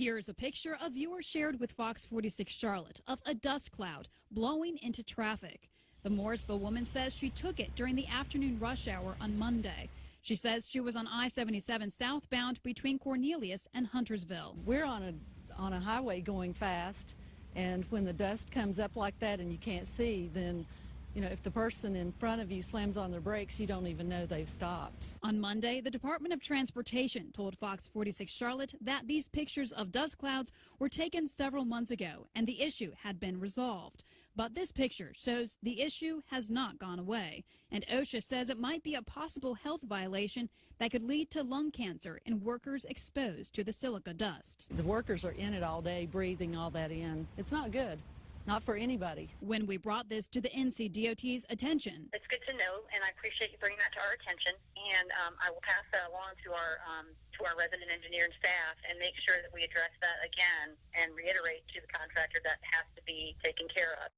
Here's a picture a viewer shared with Fox 46 Charlotte of a dust cloud blowing into traffic. The Mooresville woman says she took it during the afternoon rush hour on Monday. She says she was on I-77 southbound between Cornelius and Huntersville. We're on a on a highway going fast, and when the dust comes up like that and you can't see, then you know, if the person in front of you slams on their brakes, you don't even know they've stopped. On Monday, the Department of Transportation told Fox 46 Charlotte that these pictures of dust clouds were taken several months ago and the issue had been resolved. But this picture shows the issue has not gone away. And OSHA says it might be a possible health violation that could lead to lung cancer in workers exposed to the silica dust. The workers are in it all day, breathing all that in. It's not good. Not for anybody. When we brought this to the NCDOT's attention, it's good to know, and I appreciate you bringing that to our attention. And um, I will pass that along to our um, to our resident engineer and staff, and make sure that we address that again, and reiterate to the contractor that has to be taken care of.